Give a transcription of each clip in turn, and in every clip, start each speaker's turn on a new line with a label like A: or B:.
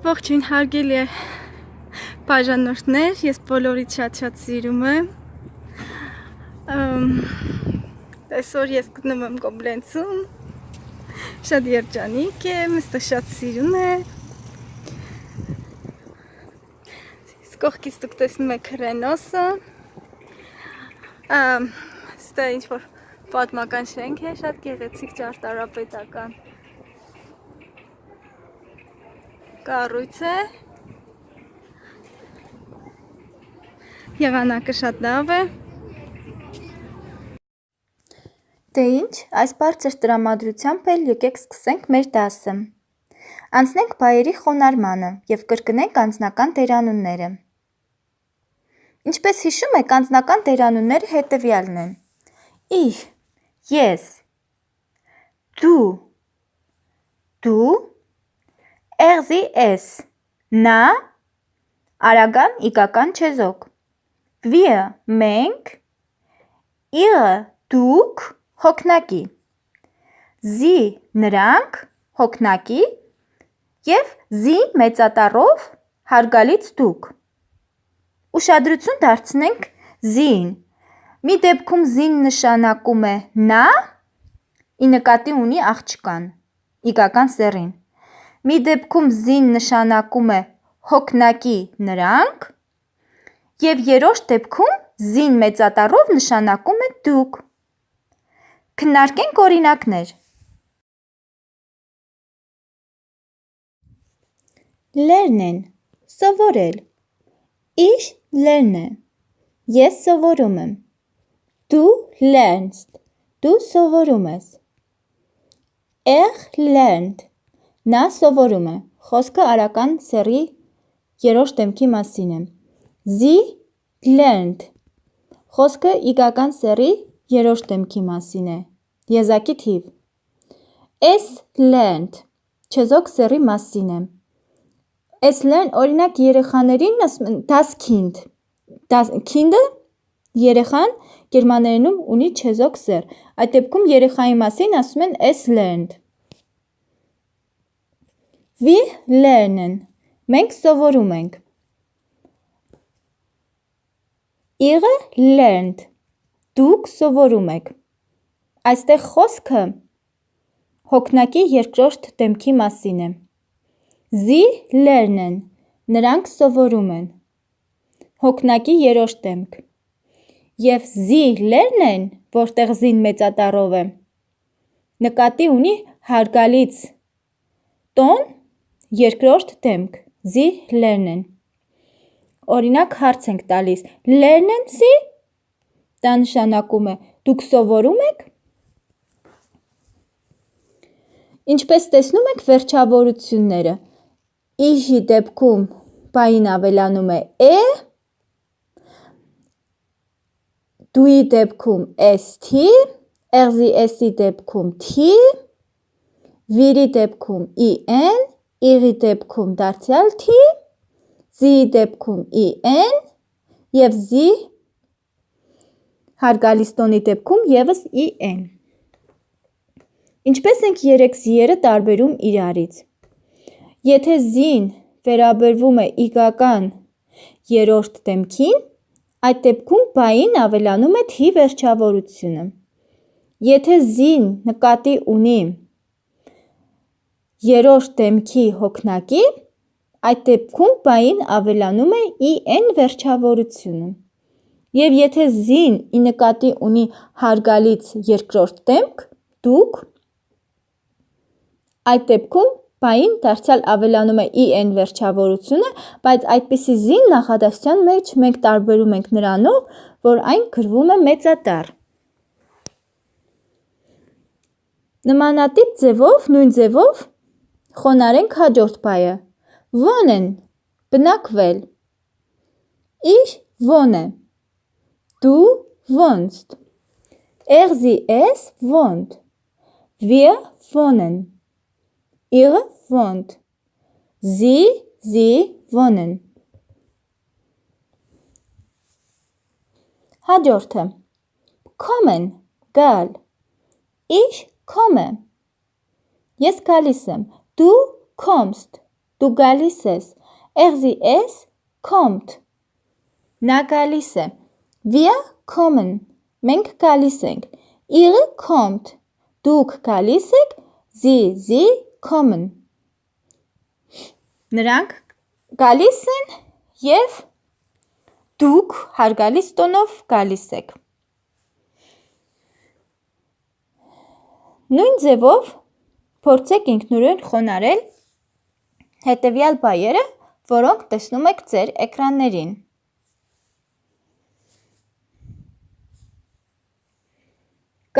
A: Ողջույն հարգելի բաժանորդներ, ես բոլորից շատ-շատ սիրում եմ։ Այսօր ես գտնում եմ Կոբլենցում։ Շատ երջանիկ եմ, այստեղ շատ սիրուն է։ Կողքից դուք տեսնում եք Ռենոսը։ Այստեղ ինչ որ պատմական շենք է, շատ գեղեցիկ ճարտարապետական։ կառույց է։ Եղանակը շատ լավ է։
B: Դե ինչ, այս բարձր տրամադրությամբ էլ եկեք սկսենք մեր դասը։ Անցնենք բայերի խոնարմանը եւ կրկնենք անձնական դերանունները։ Ինչպես հիշում եք, անձնական դերանունները հետևյալն են. Իր, ես, դու, դու, Էղզի էս, նա, արագան իգական չեզոք, վիը մենք, իղը դուք, հոգնակի, զի նրանք, հոգնակի. ԵՒ զի մեծատառով հարգալից դուք։ Ուշադրություն դարձնենք զին, մի դեպքում զին նշանակում է նա, ի նկատի ունի աղջկան, իգական սեռին, մի դեպքում զին նշանակում է հոգնակի նրանք և երրորդ դեպքում զին մեծատառով նշանակում է դուք։ Քննարկենք օրինակներ։ Lernen սովորել Ich lerne Ես սովորում եմ Du lernst Դու սովորում ես Er lernt Նա սովորում է։ Խոսքը արական սեռի երրորդ դեմքի մասին է։ Sie lernt Խոսքը իգական սեռի երրորդ դեմքի մասին է։ Եզակի թիվ։ Es lernt չեզոք սեռի մասին է։ Es lernt օրինակ երեխաներին ասում են das Kind։ Kind-ը երեխան գերմաներենում ունի չեզոք սեռ։ Այդ դեպքում երեխայի մասին ասում են es lernt։ Wir lernen Մենք սովորում ենք Ihr lernt Դուք սովորում եք Այստեղ խոսքը հոգնակի երկրորդ դեմքի մասին է Sie lernen Նրանք սովորում են Հոգնակի երրորդ դեմք Եվ Sie lernen, որտեղ զին մեծատառով է, նկատի ունի հարգալից տոն Երկրորդ դեմք. Sie lernen Օրինակ հարց ենք տալիս. Lernen Sie Դա նշանակում է. Դուք սովորում եք Ինչպես տեսնում եք վերջավորությունները Իժի դեպքում բային ավելանում է է Դուի դեպքում st Էղզի էսի դեպքում t Վիրի դեպքում in Իղի դեպքում դարձյալ T, Z-ի դեպքում EN և Z հարգալից տոնի դեպքում եւս EN։ Ինչպես ենք երեք Z-երը տարբերում իրարից։ Եթե Z-ին վերաբերվում է իգական երրորդ դեմքին, այդ դեպքում բային ավելանում է T վերջավորությունը։ Եթե Z-ին նկատի ունի երրորդ դեմքի հոգնակի, այդ դեպքում բային ավելանում է in վերջավորությունը։ Եվ եթե զին ի նկատի ունի հարգալից երկրորդ դեմք, դուք, այդ դեպքում բային դարձյալ ավելանում է in վերջավորությունը, բայց այդպիսի զին նախադասության մեջ մենք տարբերում ենք նրանով, որ այն գրվում է մեծատառ։ Նմանատիպ ձևով, նույն ձևով Խոնարհենք հաջորդ բայը։ Wohnen բնակվել։ Ich wohne։ Du wohnst։ Er sie es wohnt։ Wir wohnen։ Ihr wohnt։ Sie sie wohnen։ Հաջորդը. Kommen գալ Ich komme Ես գալիս եմ Du kommst, Դու գալիս ես։ Էղզի ես kommt։ Նա գալիս է։ Wir kommen։ Մենք գալիս ենք։ Ihre kommt։ Դուք գալիս եք։ Sie, sie kommen։ Նրանք գալիս են եւ դուք հարգալից տոնով գալիս եք։ Նույն ձևով փորձեք ինքնուրույն խոնարել հետևյալ բայերը, որոնք տեսնում եք ձեր էկրաններին։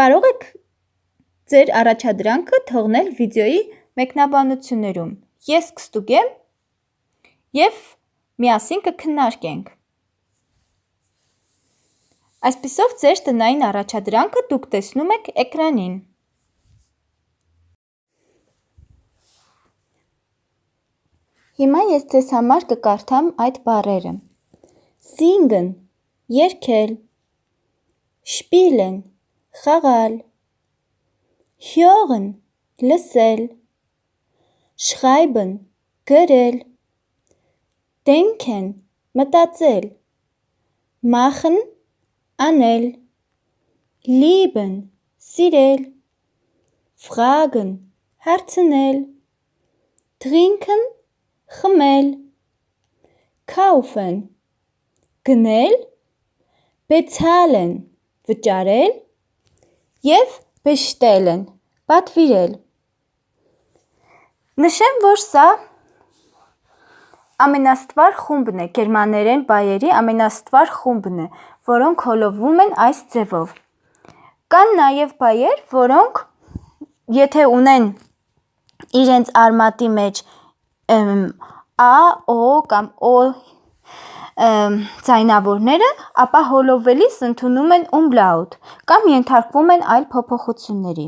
B: Կարող եք ձեր առաջադրանքը թողնել վիդեոյի մեկնաբանություններում։ Ես կստուգեմ եւ միասին կքննարկենք։ Այսպիսով ձեր տնային առաջադրանքը դուք տեսնում եք էկրանին։ Հիմա ես ձեզ համար կկարդամ այդ բառերը։ Singen երգել Spielen խաղալ Hören լսել Schreiben գրել Denken մտածել Machen անել Lieben սիրել Fragen հարցնել Trinken խմել kaufen գնել bezahlen վճարել եւ bestellen պատվիրել Նշեմ, որ սա ամենաստվար խումբն է, գերմաներեն բայերի ամենաստվար խումբն է, որոնք հոլովում են այս ձևով։ Կան նաև բայեր, որոնք եթե ունեն իրենց արմատի մեջ Ա, Օ կամ Օ ձայնավորները, ապա հոլովելիս ընդունում են umlaut կամ ենթարկվում են այլ փոփոխությունների։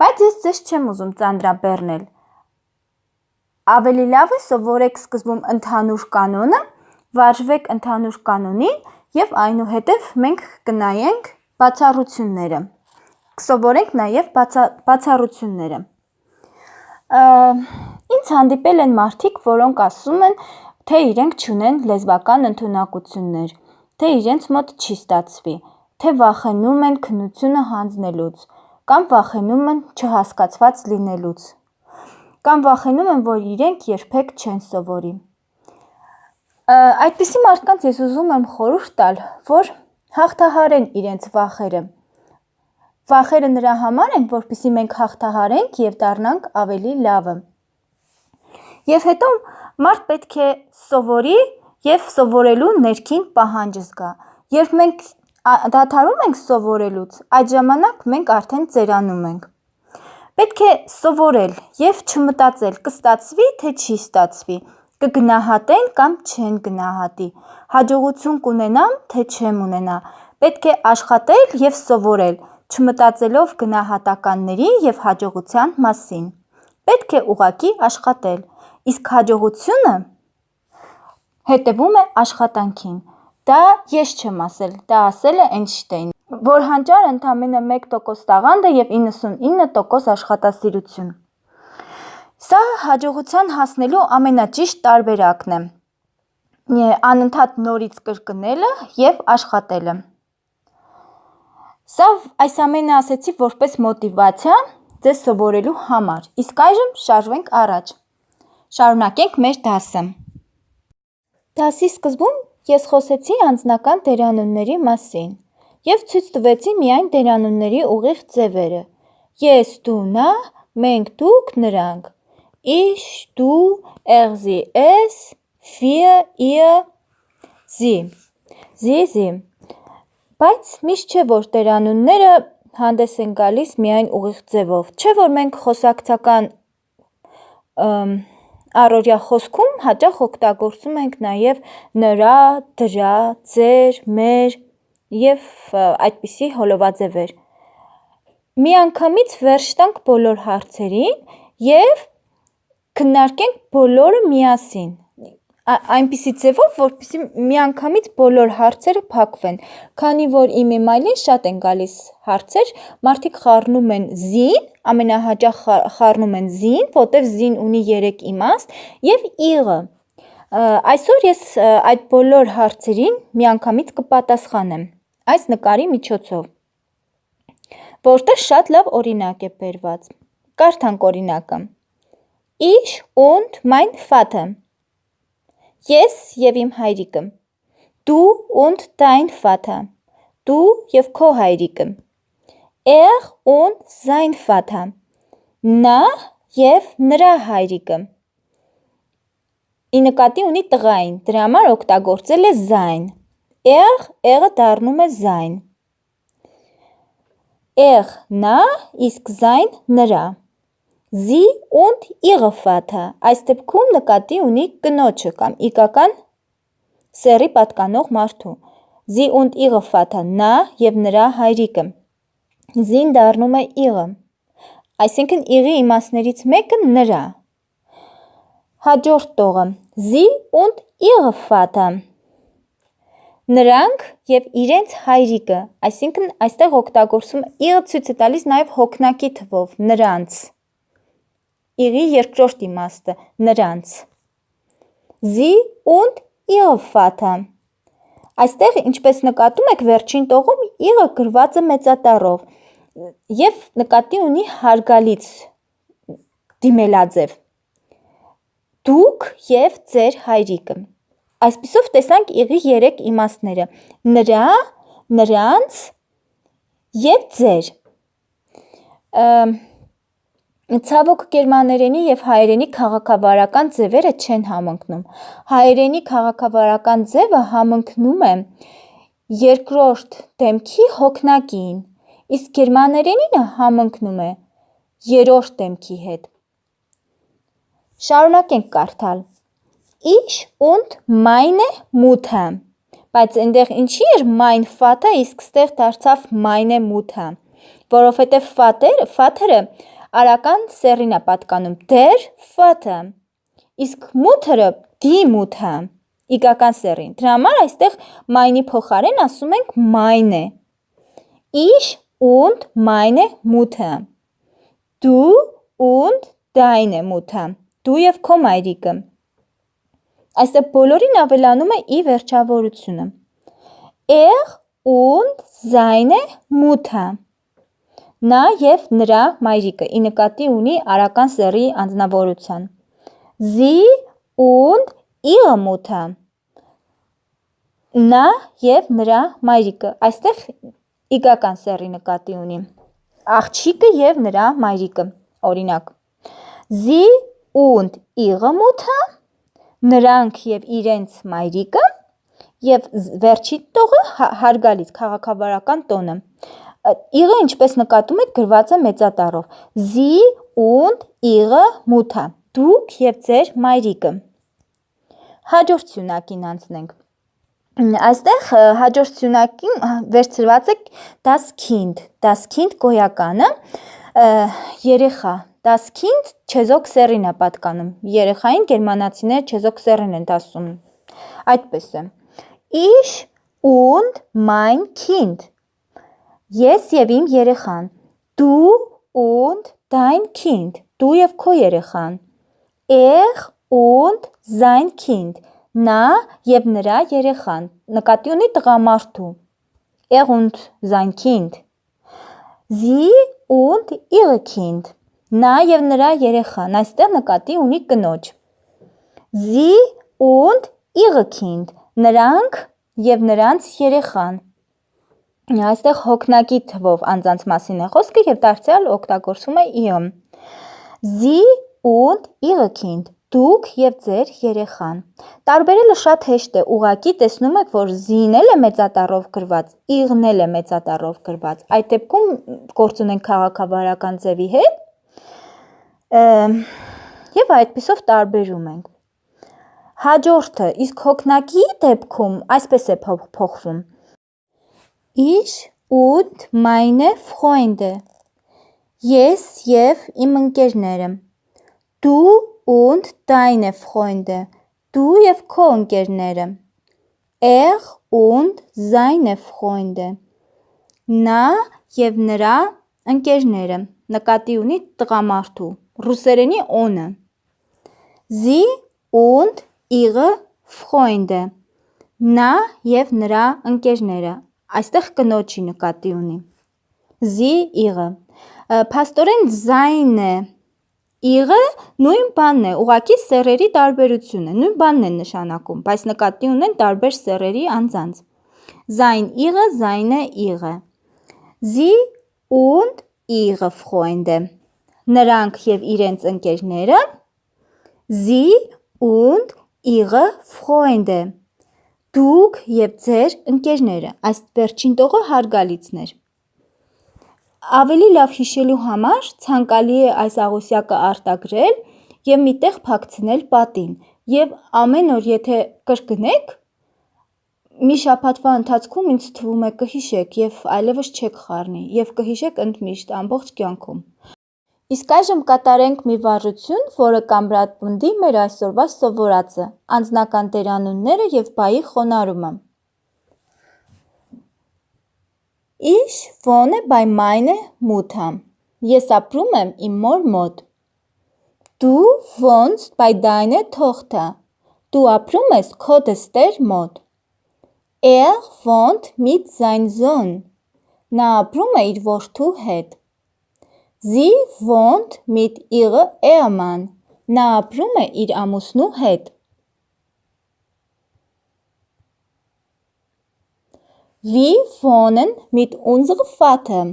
B: Բայց ես ձեզ չեմ ուզում ծանրաբեռնել։ Ավելի լավ է սովորեք սկզբում ընդհանուր կանոնը, վարժվեք ընդհանուր կանոնին եւ այնուհետեւ մենք կնայենք բացառությունները։ Կսովորենք նաեւ բացառությունները։ Ինձ հանդիպել են մարդիկ, որոնք ասում են, թե իրենք չունեն լեզվական ընդունակություններ, թե իրենց մոտ չի ստացվի, թե վախենում են քննությունը հանձնելուց, կամ վախենում են չհասկացված լինելուց, կամ վախենում են, որ իրենք երբեք չեն սովորի։ Այդպիսի մարդկանց ես ուզում եմ խորհուրդ տալ, որ հաղթահարեն իրենց վախերը։ Վախերը նրա համար են, որպեսզի մենք հաղթահարենք եւ դառնանք ավելի լավը։ Եվ հետո մարդ պետք է սովորի եւ սովորելու ներքին պահանջ զգա։ Երբ մենք դադարում ենք սովորելուց, այդ ժամանակ մենք արդեն ծերանում ենք։ Պետք է սովորել եւ չմտածել կստացվի թե չի ստացվի, կգնահատեն կամ չեն գնահատի, հաջողություն կունենամ թե չեմ ունենա։ Պետք է աշխատել եւ սովորել, չմտածելով գնահատականների եւ հաջողության մասին։ Պետք է ուղակի աշխատել իսկ հաջողությունը հետևում է աշխատանքին։ Դա ես չեմ ասել, դա ասել է Էյնշտեյնը, որ հանճար ընդամենը 1% տաղանդ է եւ 99% աշխատասիրություն։ Սա հաջողության հասնելու ամենաճիշտ տարբերակն է. Անընդհատ նորից կրկնելը եւ աշխատելը։ Սա այս ամենը ասեցի որպես մոտիվացիա ձեզ սովորելու համար։ Իսկ այժմ շարժվենք առաջ։ Շարունակենք մեր դասը։ Դասի սկզբում ես խոսեցի անձնական դերանունների մասին եւ ցույց տվեցի միայն դերանունների ուղիղ ձևերը։ Ես, դու, նա, մենք, դուք, նրանք։ Ich, du, er, sie, es, wir, ihr, sie։ Sie, sie։ Բայց միշտ չէ որ դերանունները հանդես են գալիս միայն ուղիղ ձևով։ Չէ որ մենք խոսակցական առօրյա խոսքում հաճախ օգտագործում ենք նաև նրա, դրա, ձեր, մեր եւ այդպիսի հոլովաձևեր։ Միանգամից վերջ տանք բոլոր հարցերին եւ քննարկենք բոլորը միասին։ այնպիսի ձևով, որպեսզի միանգամից բոլոր հարցերը փակվեն։ Քանի որ իմ email-ին շատ են գալիս հարցեր, մարդիկ խառնում են զին, ամենահաճախ խառնում են զին, որտեվ զին ունի 3 իմաստ, եւ იღը։ Այսօր ես այդ բոլոր հարցերին միանգամից կպատասխանեմ այս նկարի միջոցով, որտեղ շատ լավ օրինակ է բերված։ Կարդանք օրինակը։ Ich und mein Vater Ես եւ իմ հայրիկը։ Du und dein Vater։ Դու եւ քո հայրիկը։ Er und sein Vater։ Նա եւ նրա հայրիկը։ Ի նկատի ունի տղային, դրա համար օգտագործել է sein։ Er, er-ը դառնում է sein։ Er նա, իսկ sein նրա զի ունդ իղը ֆաթը։ Այս դեպքում նկատի ունի կնոջը կամ իկական սերի պատկանող մարդու։ Զի ունդ իղը ֆաթը նա եւ նրա հայրիկը։ Զին դառնում է իղը։ Այսինքն իղի իմաստներից մեկը նրա։ Հաջորդ տողը՝ զի ունդ իղը ֆաթը։ Նրանք եւ իրենց հայրիկը, այսինքն այստեղ օգտագործում իղը ցույց է տալիս նաեւ հոգնակի թվով նրանց Իրի երկրորդ իմաստը՝ նրանց։ Զի und ihre Vater։ Այստեղ, ինչպես նկատում եք, վերջին տողում իրը գրված է մեծատառով եւ նկատի ունի հարգալից դիմելաձև։ Դուք եւ ձեր հայրիկը։ Այսպիսով տեսանք իղի 3 իմաստները՝ նրա, նրանց եւ ձեր։ Ա, Ցավոք գերմաներենի եւ հայերենի քաղաքավարական ձևերը չեն համընկնում։ Հայերենի քաղաքավարական ձևը համընկնում է երկրորդ դեմքի հոգնակին, իսկ գերմաներենինը համընկնում է երրորդ դեմքի հետ։ Շարունակենք կարդալ։ Ich und meine Mutter բայց այնտեղ ինչի էր mein Vater, իսկ ստեղ դարձավ meine Mutter, որովհետև Vater, Vater-ը արական սեռին է պատկանում der Vater, իսկ die Mutter, իգական սեռին։ Դրա համար այստեղ meine փոխարեն ասում ենք meine։ Ich und meine Mutter։ Du und deine Mutter։ Դու եւ քո մայրիկը։ Այստեղ բոլորին ավելանում է ի վերջավորությունը։ Er und seine Mutter նա եւ նրա մայրիկը ի նկատի ունի արական սեռի անձնավորության։ Sie und ihre Mutter նա եւ նրա մայրիկը այստեղ իգական սեռի նկատի ունի աղջիկը եւ նրա մայրիկը օրինակ Sie und ihre Mutter նրանք եւ իրենց մայրիկը եւ վերջի տողը հարգալից քաղաքավարական տոնը Իղը ինչպես նկատում եք գրված է մեծատառով։ Sie und ihre Mutter։ Դուք եւ ձեր մայրիկը։ Հաջորդ սյունակին անցնենք։ Այստեղ հաջորդ սյունակին վերցրված է das Kind։ Das Kind գոյականը երեխա Das Kind չեզոք սեռին է պատկանում։ Երեխային գերմանացիները չեզոք սեռին են ասում։ Այդպես է։ Ich und mein Kind Ես եւ իմ երեխան։ Du und dein Kind։ Դու եւ քո երեխան։ Er und sein Kind։ Նա եւ նրա երեխան։ Նկատի ունի տղամարդու։ Er und sein Kind։ Sie und ihre Kind։ Նա եւ նրա երեխան։ Այստեղ նկատի ունի կնոջ։ Sie und ihre Kind։ Նրանք եւ նրանց երեխան։ Այստեղ հոգնակի թվով անձանց մասին է խոսքը եւ դարձյալ օգտագործում է իոն։ Sie und ihre Kind դուք եւ ձեր երեխան։ Տարբերելը շատ հեշտ է, ուղակի տեսնում եք, որ զինել է մեծատառով գրված, իղնել է մեծատառով գրված։ Այդ դեպքում գործ ունենք քաղաքավարական ձևի հետ։ Եվ այդպեսով տարբերում ենք։ Հաջորդը, իսկ հոգնակի դեպքում այսպես է փոխվում։ Ich und meine Freunde Ես եւ իմ ընկերները Դու und deine Freunde Դու եւ քո ընկերները։ Er und seine Freunde։ Նա եւ նրա ընկերները։ Նկատի ունի տղամարդու։ Ռուսերենի on-ը։ Sie und ihre Freunde։ Նա եւ նրա ընկերները։ Այստեղ կնոջի նկատի ունի։ Sie ihre։ Փաստորեն seine Իղը նույն բանն է, ուղակի սերերի տարբերություն է, նույն բանն է նշանակում, բայց նկատի ունեն տարբեր սերերի անձանց։ Sein ihre, seine ihre։ Sie und ihre Freunde։ Նրանք եւ իրենց ընկերները Sie und ihre Freunde։ Դուք եւ ձեր ընկերները։ Այս վերջին տողը հարգալիցներ։ Ավելի լավ հիշելու համար ցանկալի է այս աղոսյակը արտագրել եւ միտեղ փակցնել պատին եւ ամեն օր եթե կրկնեք մի շաբաթվա ընթացքում ինձ թվում է կհիշեք եւ այլևս չեք խառնի եւ կհիշեք ընդմիշտ ամբողջ կյանքում Իսկ այժմ կատարենք մի վարժություն, որը կամրապնդի մեր այսօրվա սովորածը՝ անձնական դերանունները եւ բայի խոնարհումը։ Ich wohne bei meiner Mutter։ Ես ապրում եմ իմ մոր մոտ։ Du wohnst bei deiner Tochter։ Դու ապրում ես քո դստեր մոտ։ Er wohnt mit sein Sohn։ Նա ապրում է իր որդու հետ։ Sie wohnt mit ihrer Ehemann։ Նա ապրում է իր ամուսնու հետ։ Wir wohnen mit unserem Vater։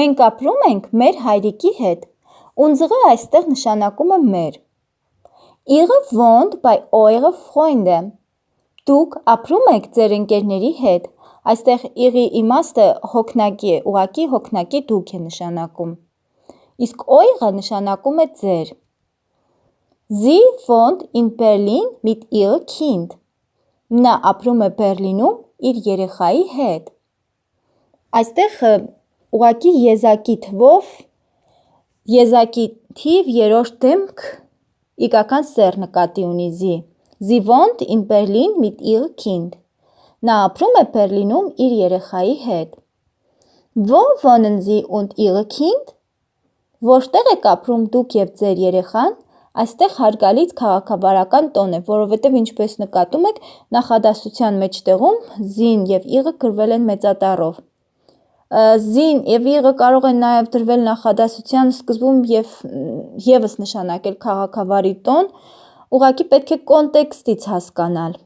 B: Մենք ապրում ենք մեր հայրիկի հետ։ Unsere այստեղ նշանակում է մեր։ Ihre wohnt bei eure Freunde։ Դուք ապրում եք ձեր ընկերների հետ։ Այստեղ იღի իմաստը հոգնակի է, ուղակի հոգնակի դուք է նշանակում։ Իսկ eure նշանակում է ձեր։ Sie wohnt in Berlin mit ihrem Kind։ Նա ապրում է Բերլինում իր երեխայի հետ։ Այստեղ ուղակի եզակի թվով եզակի թիվ երրորդ դեմք իգական սեր նկատի ունի զի։ Sie wohnt in Berlin mit ihrem Kind։ Նա ապրում է Բերլինում իր երեխայի հետ։ Wo wohnen Sie und Ihre Kind? Որտեղ եք ապրում դուք եւ ձեր երեխան։ Այստեղ հարգալից քաղաքավարական տոն է, որովհետև ինչպես նկատում եք, նախադասության մեջտեղում զին եւ իղը գրվել են մեծատառով։ Զին եւ իղը կարող են նաեւ դրվել նախադասության սկզբում եւ եւս նշանակել քաղաքավարի տոն, ուղղակի պետք է կոնտեքստից հասկանալ։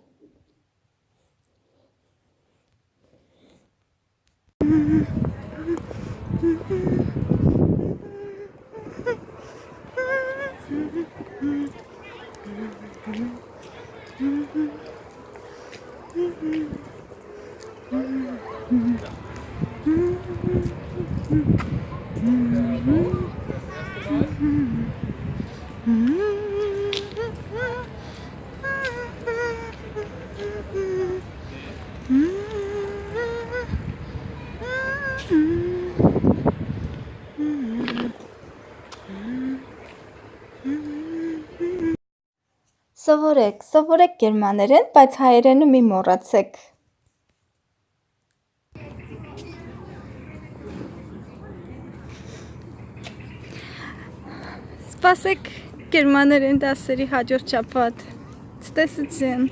B: Սովորեք, սովորեք գերմաներեն, բայց հայերենը մի մոռացեք։
A: Սպասեք գերմաներեն դասերի հաջորդ շաբաթ։ Ցտեսություն։